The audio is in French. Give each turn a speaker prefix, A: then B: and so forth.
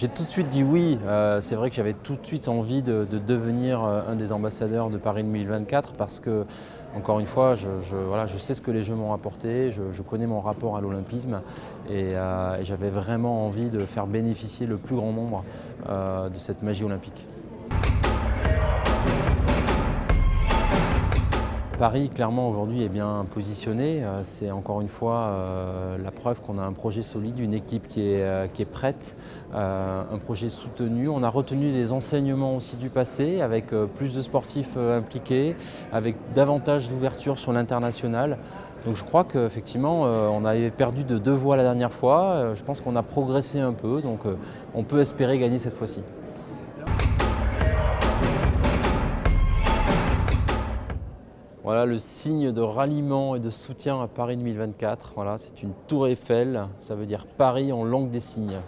A: J'ai tout de suite dit oui. Euh, c'est vrai que j'avais tout de suite envie de, devenir euh, un des ambassadeurs de Paris 2024 parce que, encore une fois, je, voilà, je sais ce que les Jeux m'ont apporté, je, connais mon rapport à l'olympisme et, euh, j'avais vraiment envie de faire bénéficier le plus grand nombre de cette magie olympique. Paris, clairement, aujourd'hui est bien positionné. Euh, c'est encore une fois euh, la preuve qu'on a un projet solide, une équipe qui est, euh, qui est prête, un projet soutenu. On a retenu les enseignements aussi du passé avec plus de sportifs impliqués, avec davantage d'ouverture sur l'international. Donc je crois qu'effectivement, on avait perdu de deux voix la dernière fois. Je pense qu'on a progressé un peu, donc on peut espérer gagner cette fois-ci. Voilà le signe de ralliement et de soutien à Paris 2024. Voilà, c'est une tour Eiffel, ça veut dire Paris en langue des signes.